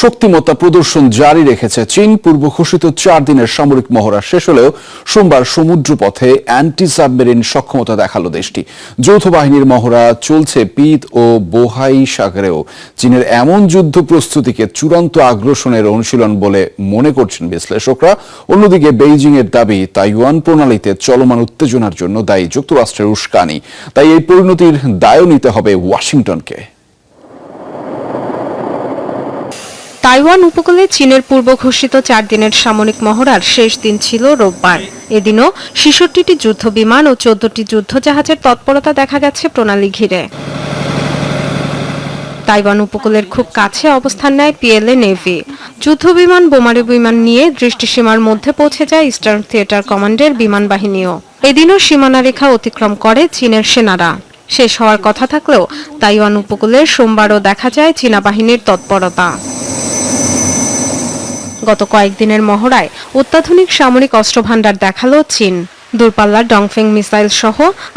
শক্তিমত্তা প্রদর্শন জারি রেখেছে চীন। পূর্ব ঘোষিত চার দিনের সামরিক মহড়া শেষ হলেও সোমবার সমুদ্রপথে অ্যান্টি সাবমেরিন সক্ষমতা দেখাল দেশটি। যৌথ বাহিনীর মহড়া চলছে পিত ও বোহাই সাগরেও। চীনের এমন যুদ্ধ প্রস্তুতিকে চূড়ান্ত আগ্রাসনের অনুশীলন বলে মনে করছেন বিশ্লেষকরা। অন্যদিকে বেইজিং এর দাবি, তাইওয়ান প্রণালীতে চলমান উত্তেজনার জন্য দায়ী যুক্তরাষ্ট্রের উস্কানি। তাই এই পরিণতির দায়ও নিতে হবে ওয়াশিংটনকে। তাইওয়ান উপকূলে চীনের পূর্ব ঘোষিত চার দিনের সামরিক মহড়ার শেষ দিন ছিল রোববার। এদিনও ছেষট্টিটি যুদ্ধ বিমান ও চোদ্দটি যুদ্ধজাহাজের তৎপরতা দেখা গেছে প্রণালী ঘিরে। তাইওয়ান উপকূলের খুব কাছে অবস্থান নেয় পিএলএ নেভি। যুদ্ধ বিমান, বোমারু বিমান নিয়ে দৃষ্টিসীমার মধ্যে পৌঁছে যায় ইস্টার্ন থিয়েটার কমান্ডের বিমান বাহিনীও। এদিনও সীমানা রেখা অতিক্রম করে চীনের সেনারা। শেষ হওয়ার কথা থাকলেও তাইওয়ান উপকূলে সোমবারও দেখা যায় চীনা বাহিনীর তৎপরতা। গত কয়েকদিনের মহড়ায় অত্যাধুনিক সামরিক অস্ত্রভাণ্ডার দেখাল চীন। দূরপাল্লার ডংফেং মিসাইল সহ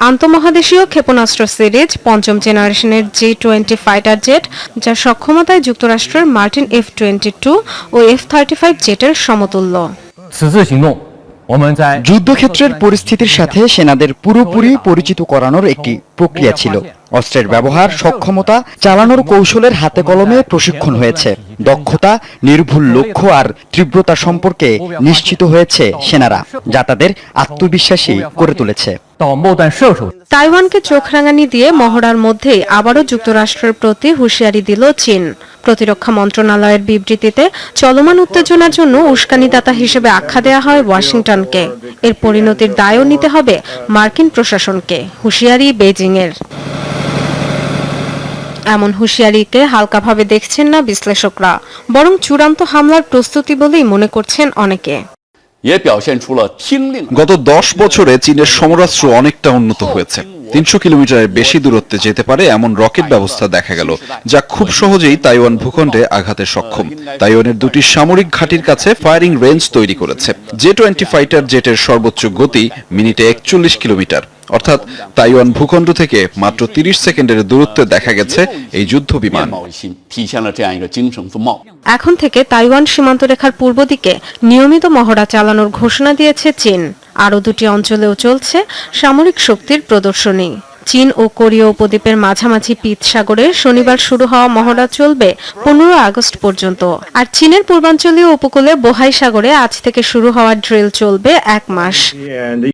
আন্তমহাদেশীয় ক্ষেপণাস্ত্র সিরিজ পঞ্চম জেনারেশনের জি টোয়েন্টি ফাইটার জেট যার সক্ষমতায় যুক্তরাষ্ট্রের মার্টিন এফ টোয়েন্টি টু ও এফ থার্টি ফাইভ জেটের সমতুল্য। যুদ্ধক্ষেত্রের পরিস্থিতির সাথে সেনাদের পুরোপুরি পরিচিত করানোর একটি প্রক্রিয়া ছিল। অস্ত্রের ব্যবহার সক্ষমতা চালানোর কৌশলের হাতে কলমে প্রশিক্ষণ হয়েছে। দক্ষতা নির্ভুল লক্ষ্য আর তীব্রতা সম্পর্কে নিশ্চিত হয়েছে সেনারা যা তাদের আত্মবিশ্বাসী করে তুলেছে। তাইওয়ানকে চোখ রাঙানি দিয়ে মহড়ার মধ্যে আবারও যুক্তরাষ্ট্রের প্রতি হুঁশিয়ারি দিল চীন। প্রতিরক্ষা মন্ত্রণালয়ের বিবৃতিতে, চলমান উত্তেজনার জন্য উস্কানিদাতা হিসেবে আখ্যা দেয়া হয় ওয়াশিংটনকে। এর পরিণতির দায়ও নিতে হবে মার্কিন প্রশাসনকে, হুঁশিয়ারি বেজিংয়ের এমন হুঁশিয়ারিকে হালকাভাবে দেখছেন না বিশ্লেষকরা, বরং চূড়ান্ত হামলার প্রস্তুতি বলেই মনে করছেন অনেকে। গত দশ বছরে চীনের সমরাস্ত্র অনেকটা উন্নত হয়েছে তিনশো কিলোমিটারের বেশি দূরত্বে যেতে পারে এমন রকেট ব্যবস্থা দেখা গেল, যা খুব সহজেই তাইওয়ান ভূখণ্ডে আঘাতে সক্ষম। তাইওয়ানের দুটি সামরিক ঘাটির কাছে ফায়ারিং রেঞ্জ তৈরি করেছে। জে টোয়েন্টি ফাইটার জেটের সর্বোচ্চ গতি মিনিটে একচল্লিশ কিলোমিটার। অর্থাৎ তাইওয়ান ভূখণ্ড থেকে মাত্র 30 সেকেন্ডের দূরত্বে দেখা গেছে এই যুদ্ধ বিমান। এখন থেকে তাইওয়ান সীমান্ত রেখার পূর্ব দিকে নিয়মিত মহড়া চালানোর ঘোষণা দিয়েছে চীন। আরও দুটি অঞ্চলেও চলছে সামরিক শক্তির প্রদর্শনী। চীন ও কোরীয় উপদ্বীপের মাঝামাঝি পিত সাগরে শনিবার শুরু হওয়া মহড়া চলবে পনেরো আগস্ট পর্যন্ত। আর চীনের পূর্বাঞ্চলীয় উপকূলে বোহাই সাগরে আজ থেকে শুরু হওয়া ড্রিল চলবে এক মাস।